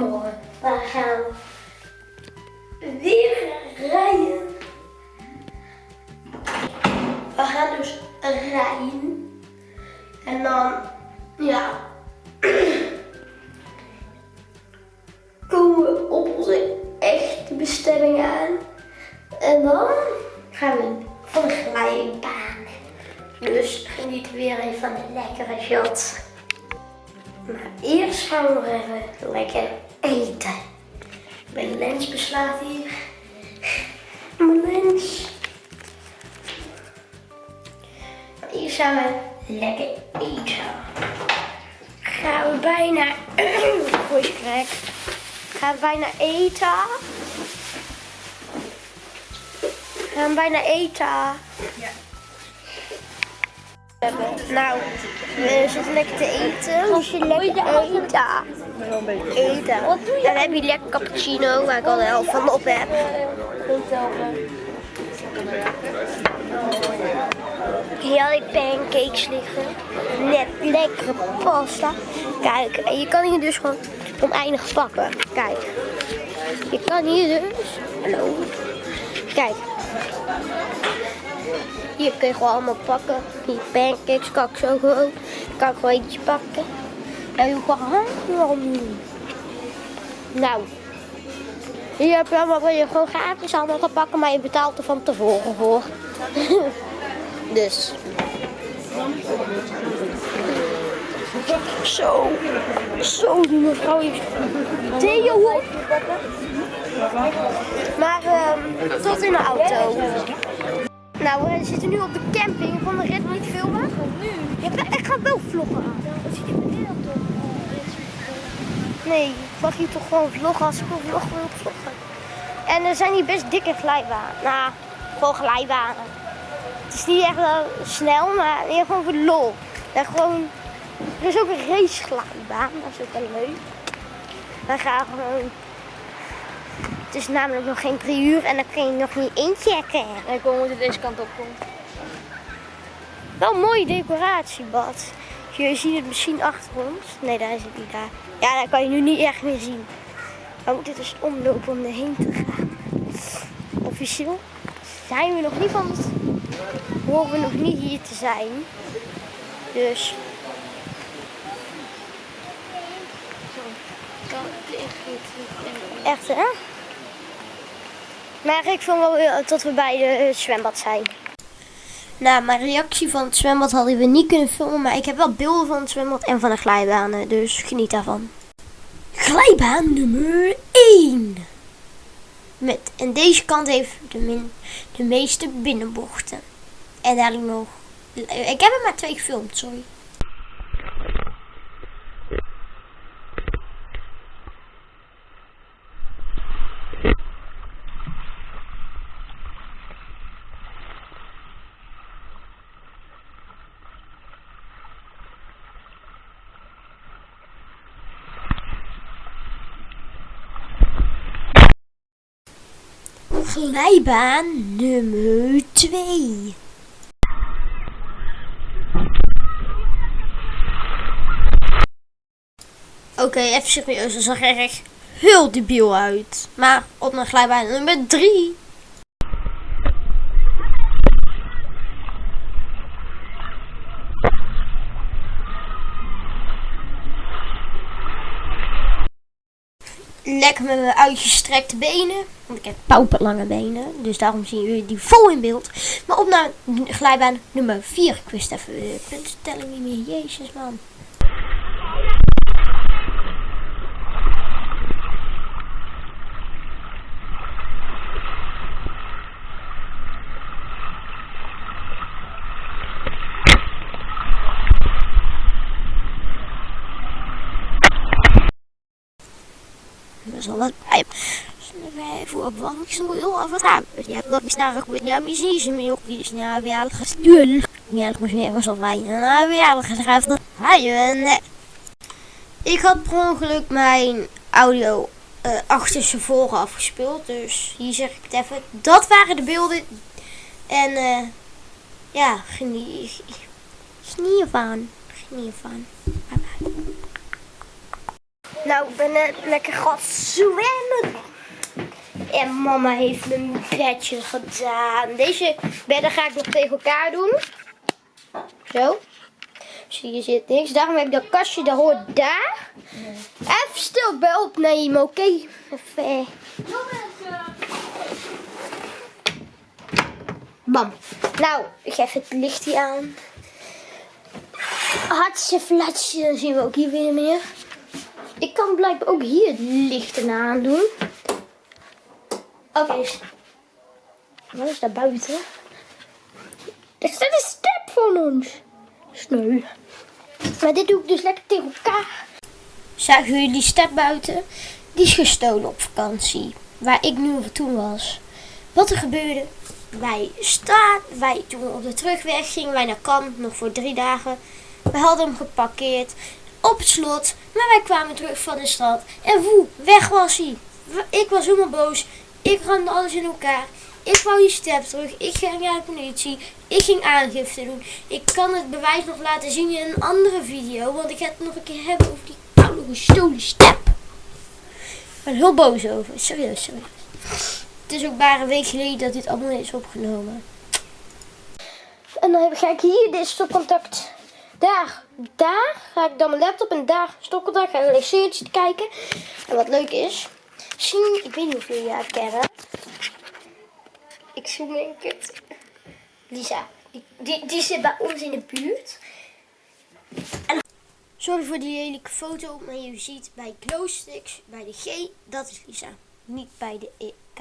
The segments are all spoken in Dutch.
We gaan weer rijden. We gaan dus rijden. En dan, ja, komen we op onze echte bestemming aan. En dan gaan we van de glijbaan. Dus geniet weer even van de lekkere shot. Maar eerst gaan we nog even lekker Mijn lens beslaat hier. Mijn lens. Eerst gaan we lekker eten. Gaan we bijna... Goeie krek. Gaan we bijna eten. Gaan we bijna eten. Nou, we zitten lekker te eten. Als je lekker eten. Beetje. Eten. Dan heb je lekker cappuccino, waar ik al de helft van op heb. Heerlijk pancakes liggen. Net lekkere pasta. Kijk, en je kan hier dus gewoon oneindig pakken. Kijk. Je kan hier dus... Hallo. Kijk. Hier kun je gewoon allemaal pakken. Hier pancakes kan ik zo gewoon. Kan ik gewoon eentje pakken. En je gewoon. Nou. Hier heb je allemaal wil je gewoon gratis allemaal te pakken, maar je betaalt er van tevoren voor. dus. Zo. Zo, die mevrouw heeft Theo op. Maar ehm, tot in de auto. Nou, we zitten nu op de camping. Van de rit niet filmen? Nu? ik ga wel vloggen aan. Nee, ik mag hier toch gewoon vloggen als ik wil vloggen, wil vloggen. En er zijn hier best dikke glijbanen. Nou, gewoon glijbanen. Het is niet echt wel snel, maar meer gewoon voor lol. En gewoon, er is ook een raceglijbaan, dat is ook wel leuk. We gaan gewoon, het is namelijk nog geen drie uur en dan kun je nog niet inchecken. En we moeten deze kant op komen. Wel een mooie decoratiebad. Je ziet het misschien achter ons. Nee, daar is het niet daar. Ja, daar kan je nu niet echt meer zien. We moeten dus omlopen om erheen te gaan. Officieel zijn we nog niet van het... Horen we nog niet hier te zijn. Dus... Echt hè? Maar ik vond wel weer tot we bij het zwembad zijn. Nou, mijn reactie van het zwembad hadden we niet kunnen filmen, maar ik heb wel beelden van het zwembad en van de glijbanen, dus geniet daarvan. Glijbaan nummer 1. Met, en deze kant heeft de, min, de meeste binnenbochten. En daar nog... Ik heb er maar twee gefilmd, sorry. Glijbaan nummer 2. Oké, even serieus, dat zag er echt heel debiel uit. Maar op naar glijbaan nummer 3. Lekker met mijn uitgestrekte benen. Want ik heb pauperlange benen. Dus daarom zien jullie die vol in beeld. Maar op naar glijbaan nummer 4. Ik wist even de puntentelling niet meer. Jezus man. Dat is al wat bij. Voor wat ik zo heel af wat hebben. Je hebt nog eens naar goed ja, misschien ze me ook iets naar weer gestuurd. Ja, ik moest weer zo wij naar weer geschreven. Hij Ik had per ongeluk mijn audio uh, achterstevoren afgespeeld. Dus hier zeg ik het even. Dat waren de beelden. En uh, ja, geniet, geniet ervan. Geniet ervan. Bye bye. Nou, ik ben net lekker gaan zwemmen. En mama heeft mijn bedje gedaan. Deze bedden ga ik nog tegen elkaar doen. Zo. Zie je zit niks. Daarom heb ik dat kastje, dat hoort daar. Even stil bij opnemen, oké? Even. Bam. Nou, ik geef het lichtje aan. Hartstikke flatje, dan zien we ook hier weer meer. Ik kan blijkbaar ook hier het licht eraan doen. Oké. dus- Wat is daar buiten? Er staat een step van ons. Sneu. Maar dit doe ik dus lekker tegen elkaar. Zagen jullie die step buiten? Die is gestolen op vakantie. Waar ik nu toen was. Wat er gebeurde? Wij staan, wij toen op de terugweg gingen wij naar kamp, nog voor drie dagen. We hadden hem geparkeerd op het slot, maar wij kwamen terug van de stad. En woe, weg was hij. Ik was helemaal boos. Ik ramde alles in elkaar. Ik wou die step terug. Ik ging naar de politie. Ik ging aangifte doen. Ik kan het bewijs nog laten zien in een andere video. Want ik ga het nog een keer hebben over die koude gestolen step. Ik ben heel boos over. Serieus, serieus. Het is ook maar een week geleden dat dit allemaal is opgenomen. En dan ga ik hier dit stopcontact. Daar, daar ga ik dan mijn laptop en daar stopcontact. Ga ik een seertje kijken. En wat leuk is, zien, ik weet niet of jullie haar kennen. Ik zoom een keer. Lisa, die, die, zit bij ons in de buurt. En Sorry voor die lelijke foto, maar je ziet bij Glowsticks, bij de G, dat is Lisa. Niet bij de E, K,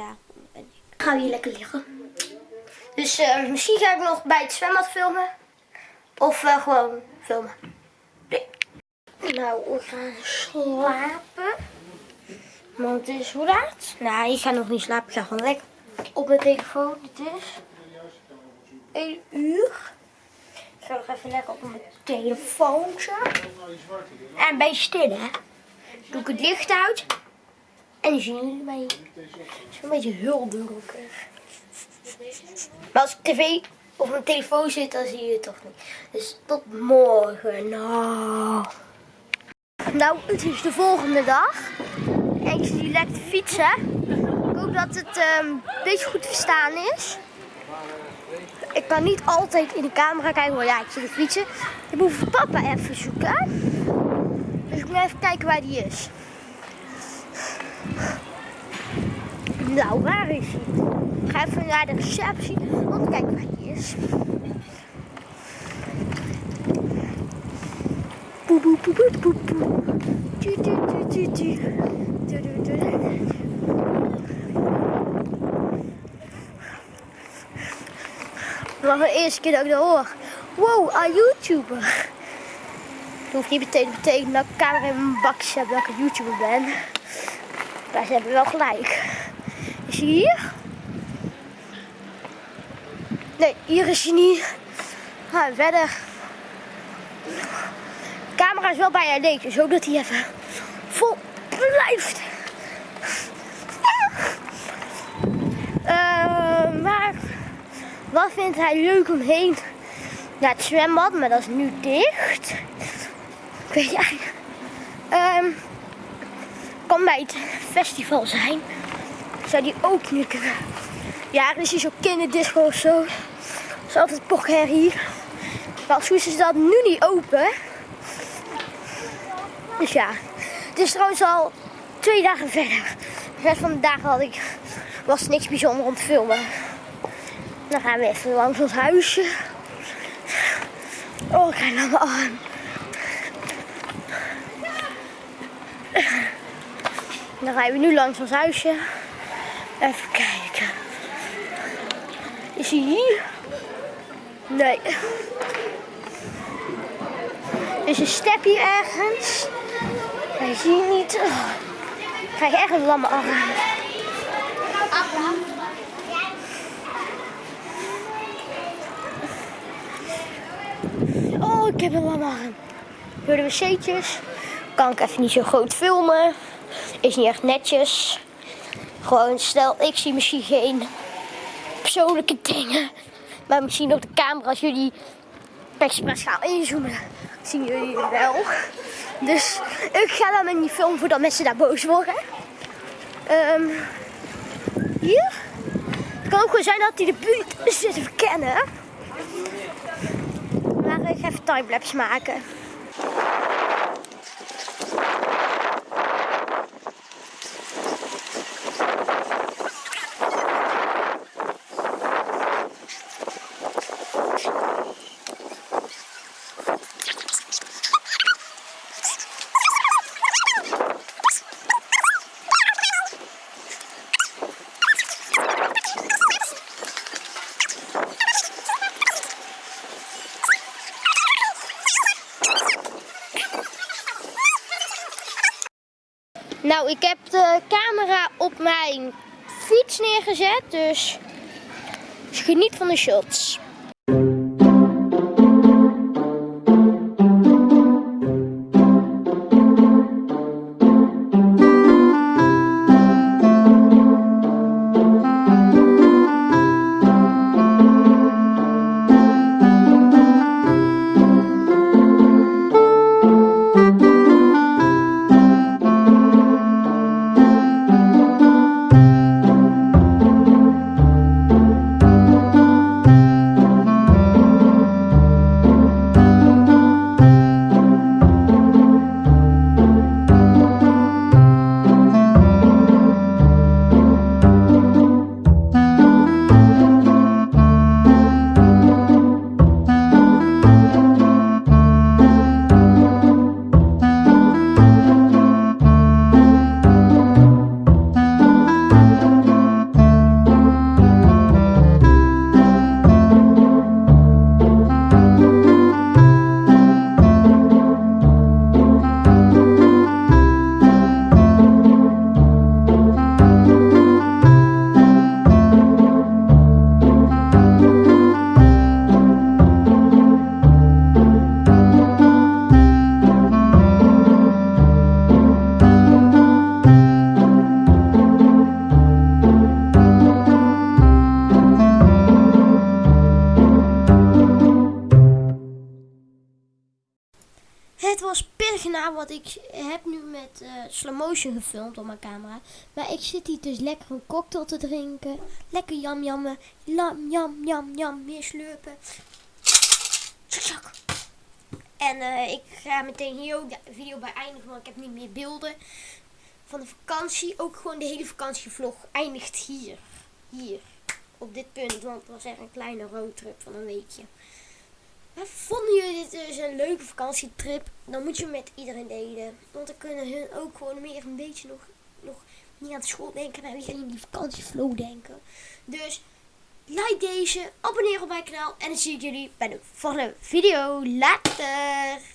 ik. We hier lekker liggen. Dus eh, misschien ga ik nog bij het zwembad filmen. Of wel gewoon filmen. Nee. Nou, we gaan slapen. Het is hoe laat? Nou, ik ga nog niet slapen. Ik ga gewoon lekker op mijn telefoon. Het is 1 uur. Ik ga nog even lekker op mijn telefoontje. En een beetje stil, hè. Doe ik het licht uit. En dan zien jullie mij. Het is een beetje heel donker. Maar als ik tv op mijn telefoon zit, dan zie je het toch niet. Dus tot morgen. Nou. Nou, het is de volgende dag. En ik zie jullie lekker fietsen. Ik hoop dat het ehm, een beetje goed verstaan is. Ik kan niet altijd in de camera kijken, maar ja, ik zit te fietsen. Ik moet papa even zoeken. Dus ik moet even kijken waar die is. Nou, waar is hij? Ik ga even naar de receptie om te kijken waar die is. Tu. Maar de eerste keer dat ik dat hoor. Wow, een YouTuber. Dat hoeft niet meteen te betekenen dat ik camera in mijn bakjes heb dat ik een YouTuber ben. Maar ze hebben wel gelijk. Is hij hier? Nee, hier is hij niet. We verder. Camera is wel bijna dus hoop dat hij even vol blijft. Eh, maar wat vindt hij leuk om heen naar het zwembad, maar dat is nu dicht. Ik weet eigenlijk. Ehm, kan bij het festival zijn. Zou die ook niet kunnen. Ja, er is hier zo'n kinderdisco of zo. Dat is altijd pocher hier. Maar als goed is dat nu niet open. Dus ja, het is trouwens al twee dagen verder. De rest had ik, was niks bijzonder om te filmen. Dan gaan we even langs ons huisje. Oh, kijk naar mijn arm. Dan gaan we nu langs ons huisje. Even kijken. Is hij hier? Nee. Is een step hier ergens? Zie niet. Oh. Ik echt een lamme arm. Oh, ik heb een lamme arm. Door de wc'tjes. Kan ik even niet zo groot filmen. Is niet echt netjes. Gewoon, stel, ik zie misschien geen persoonlijke dingen. Maar misschien op de camera, als jullie expres gaan inzoomen, zien jullie wel. Dus ik ga met niet filmen voordat mensen daar boos worden. Ehm, hier. Het kan ook gewoon zijn dat hij de buurt zit verkennen. Maar ik ga even timelapse maken. Nou, ik heb de camera op mijn fiets neergezet, dus geniet van de shots. Het was pittig na, want ik heb nu met eh, slow motion gefilmd op mijn camera. Maar ik zit hier dus lekker een cocktail te drinken. Lekker jam jammen. Lam, jam, jam, jam. Meer slurpen. En eh, ik ga meteen hier ook de video bij eindigen, want ik heb niet meer beelden van de vakantie. Ook gewoon de hele vakantievlog eindigt hier. Hier. Op dit punt, want het was echt een kleine roadtrip van een weekje. Vonden jullie dit dus een leuke vakantietrip? Dan moet je hem met iedereen delen. Want dan kunnen hun ook gewoon meer een beetje nog, nog niet aan de school denken, maar weer aan die vakantieflow denken. Dus like deze, abonneer op mijn kanaal en dan zie ik jullie bij de volgende video. Later!